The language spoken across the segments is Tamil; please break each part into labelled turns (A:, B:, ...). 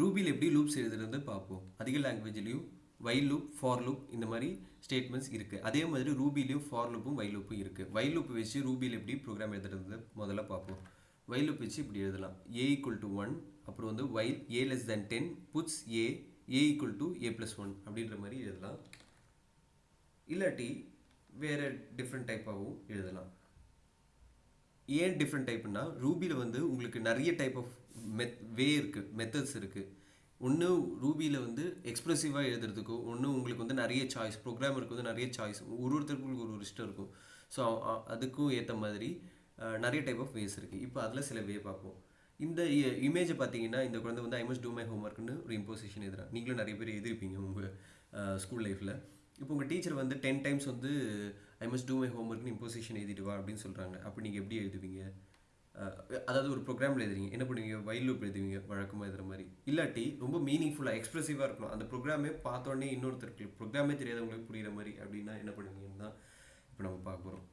A: ரூபியில் எப்படி லூப்ஸ் எழுதுறது பார்ப்போம். அதிக லாங்குவேஜ்லேயும் வை லூப் ஃபார் லூப் இந்த மாதிரி ஸ்டேட்மெண்ட்ஸ் இருக்குது அதே மாதிரி ரூபிலையும் ஃபார் லூப்பும் வைல் லூப்பும் இருக்குது வைல் லூப் வச்சு ரூபியில் எப்படி ப்ரோக்ராம் எழுதுறது முதல்ல பார்ப்போம். வைல் லூப் வச்சு இப்படி எழுதலாம். ஏ ஈக்குவல் டு ஒன் அப்புறம் வந்து while A less than ten puts A A equal to A plus one அப்படின்ற மாதிரி எழுதலாம். இல்லாட்டி வேறு டிஃப்ரெண்ட் டைப்பாகவும் எழுதலாம். ஏன் டிஃப்ரெண்ட் டைப்னா ரூபியில் வந்து உங்களுக்கு நிறைய டைப் ஆஃப் மெத் வே இருக்குது மெத்தட்ஸ் இருக்குது ஒன்று ரூபியில் வந்து எக்ஸ்ப்ரெசிவாக எழுதுறதுக்கோ ஒன்று உங்களுக்கு வந்து நிறைய சாய்ஸ் ப்ரோக்ராமருக்கு வந்து நிறைய சாய்ஸ் ஒரு ஒருத்தருக்கு ஒரு ஒரு இஷ்டம் இருக்கும். ஸோ அதுக்கும் ஏற்ற மாதிரி நிறைய டைப் ஆஃப் வேஸ் இருக்குது இப்போ அதில் சில வே பார்ப்போம். இந்த இமேஜை பார்த்தீங்கன்னா இந்த குழந்தை வந்து I must do my home ஒர்க்குன்னு ஒரு இம்போசிஷன் எதிராக நீங்களும் நிறைய பேர் எழுதிருப்பீங்க உங்கள் ஸ்கூல் லைஃப்பில் இப்போ உங்கள் டீச்சர் வந்து டென் டைம்ஸ் வந்து ஐ மஸ்ட் டூ மை ஹோம்ஒர்க்னு இம்போசிஷன் எழுதிட்டு வா அப்படின்னு சொல்கிறாங்க அப்போ நீங்கள் எப்படி எழுதுவீங்க? அதாவது ஒரு ப்ரோக்ராமில் எழுதுறீங்க. என்ன பண்ணுவீங்க? வைல் லூப் எழுதுவீங்க. வழக்கமாக எழுதுற மாதிரி. இல்லாட்டி ரொம்ப மீனிங்ஃபுல்லாக எக்ஸ்ப்ரெசிவாக இருக்கணும். அந்த ப்ரோக்ராமே பார்த்தோன்னே இன்னொருத்தருக்கு ப்ரோக்ராமே தெரியாதவங்களுக்கு புரிகிற மாதிரி அப்படின்னா என்ன பண்ணுவீங்கன்னு தான் இப்போ நம்ம பார்க்க போகிறோம்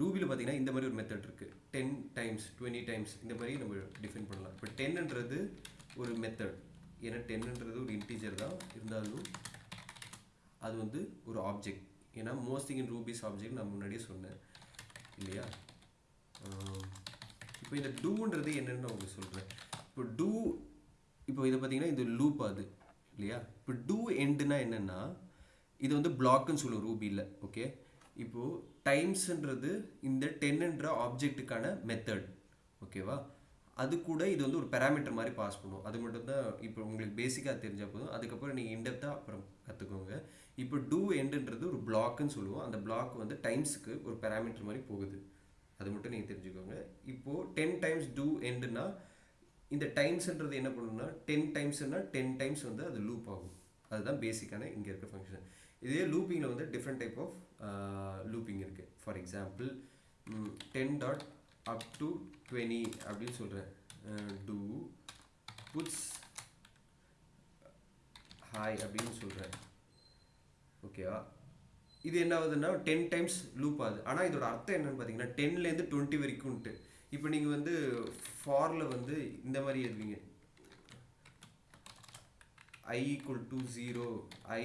A: ரூபியில் பார்த்தீங்கன்னா இந்த மாதிரி ஒரு மெத்தட் இருக்குது டென் டைம்ஸ் டுவெண்ட்டி டைம்ஸ் இந்த மாதிரி நம்ம டிஃபைன் பண்ணலாம். இப்போ டென்ன்றது ஒரு மெத்தட் ஏன்னா டென்ன்றது ஒரு இன்டீஜர் தான். இருந்தாலும் அது வந்து ஒரு ஆப்ஜெக்ட் ஏன்னா most thing in Ruby's object நான் முன்னாடியே சொன்னேன். இல்லையா? இப்போ இந்த டூன்றது என்னன்னு நான் உங்களுக்கு சொல்கிறேன் இப்போ டூ இப்போ இதை பார்த்தீங்கன்னா இது லூப் அது. இல்லையா? இப்போ டூ எண்டுனா என்னென்னா இது வந்து பிளாக்குன்னு சொல்லுவோம் ரூபியில். ஓகே? இப்போது டைம்ஸ்ன்றது இந்த டென்னுன்ற ஆப்ஜெக்ட்டுக்கான மெத்தட் ஓகேவா? அது கூட இது வந்து ஒரு பேராமீட்டர் மாதிரி பாஸ் பண்ணும். அது மட்டும் தான் இப்போ உங்களுக்கு பேசிக்காக தெரிஞ்சால் போதும். அதுக்கப்புறம் நீங்கள் இன்டெப்த்தாக அப்புறம் கற்றுக்கோங்க இப்போ டூ எண்டுன்றது ஒரு பிளாக்குன்னு சொல்லுவோம். அந்த பிளாக் வந்து டைம்ஸுக்கு ஒரு பேராமீட்டர் மாதிரி போகுது. அது மட்டும் நீங்கள் தெரிஞ்சுக்கோங்க. இப்போது டென் டைம்ஸ் டூ எண்டுனா இந்த டைம்ஸ்ன்றது என்ன பண்ணணும்னா டென் டைம்ஸ்னால் டென் டைம்ஸ் வந்து அது லூப் ஆகும். அதுதான் பேசிக்கான இங்கே இருக்க ஃபங்க்ஷன் இதே லூப்பிங்கில் வந்து டிஃப்ரெண்ட் டைப் ஆஃப் லூப்பிங் இருக்குது for example ten dot up to twenty அப்படின்னு சொல்கிறேன் டூ புட்ஸ் ஹாய் அப்படின்னு சொல்கிறேன் ஓகேவா இது என்ன ஆகுதுன்னா டென் டைம்ஸ் லூப் ஆகுது. ஆனால் இதோட அர்த்தம் என்னென்னு பார்த்தீங்கன்னா டென்லேருந்து டுவெண்ட்டி வரைக்கும்ட்டு இப்போ நீங்கள் வந்து ஃபாரில் வந்து இந்த மாதிரி எழுதுவீங்க. I equal to zero I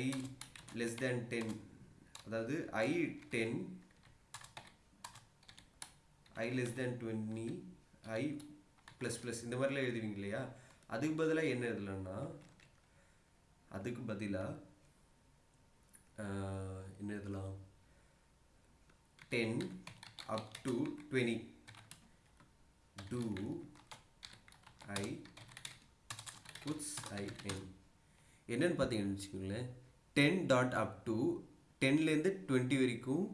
A: less than ten அதாவது I ten I less than twenty I plus plus இந்த மாதிரிலாம் எழுதுவீங்க இல்லையா? அதுக்கு பதிலாக என்ன எழுதலாம்னா அதுக்கு பதிலாக என்ன எழுதலாம்? Ten up to twenty do I puts I end என்னன்னு பார்த்தீங்கன்னு வச்சுக்கோங்களேன். டென் டாட் அப் டு டென்லேருந்து டுவெண்ட்டி வரைக்கும்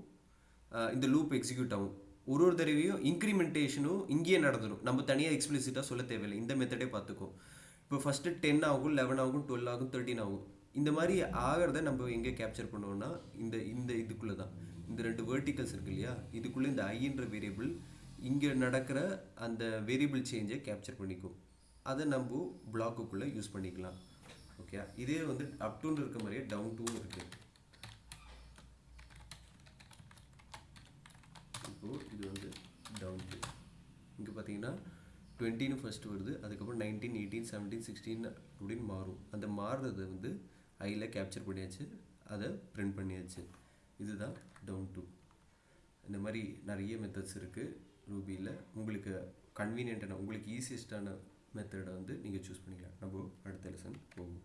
A: இந்த லூப் எக்ஸிக்யூட் ஆகும். ஒரு ஒரு தடவையும் இன்க்ரிமெண்டேஷனும் இங்கேயே நடந்துடும் நம்ம தனியாக எக்ஸ்பிளிசிட்டாக சொல்ல தேவையில்லை. இந்த மெத்தடே பார்த்துக்கோ. இப்போ ஃபஸ்ட்டு டென் ஆகும் லெவன் ஆகும் டுவெல் ஆகும் தேர்ட்டின் ஆகும். இந்த மாதிரி ஆகிறத நம்ம எங்கே கேப்சர் பண்ணுவோம்னா இந்த இந்த இதுக்குள்ளே தான் இந்த ரெண்டு வேர்ட்டிகல்ஸ் இருக்கு இல்லையா? இதுக்குள்ளே இந்த ஐன்ற வேரியபிள் இங்கே நடக்கிற அந்த வேரியபிள் சேஞ்சை கேப்சர் பண்ணிக்கும் அதை நம்ம பிளாக்குக்குள்ளே யூஸ் பண்ணிக்கலாம். ஓகே இதே வந்து அப் டூன்னு இருக்க மாதிரியே டவுன் டூன்னு இருக்குது இருக்கும் இது வந்து டவுன் டூ இங்கே பார்த்தீங்கன்னா டுவெண்ட்டின்னு ஃபர்ஸ்ட் வருது அதுக்கப்புறம் நைன்டீன் எயிட்டீன் செவன்டீன் சிக்ஸ்டீன் அப்படின்னு மாறும். அந்த மாறுறதை வந்து ஐயில் கேப்சர் பண்ணியாச்சு அதை பிரிண்ட் பண்ணியாச்சு. இதுதான் டவுன் டூ இந்த மாதிரி நிறைய மெத்தட்ஸ் இருக்குது ரூபியில். உங்களுக்கு கன்வீனியண்ட்டான உங்களுக்கு ஈஸியஸ்டான மெத்தடை வந்து நீங்கள் சூஸ் பண்ணிக்கலாம். போ அடுத்த லெசன் போகும்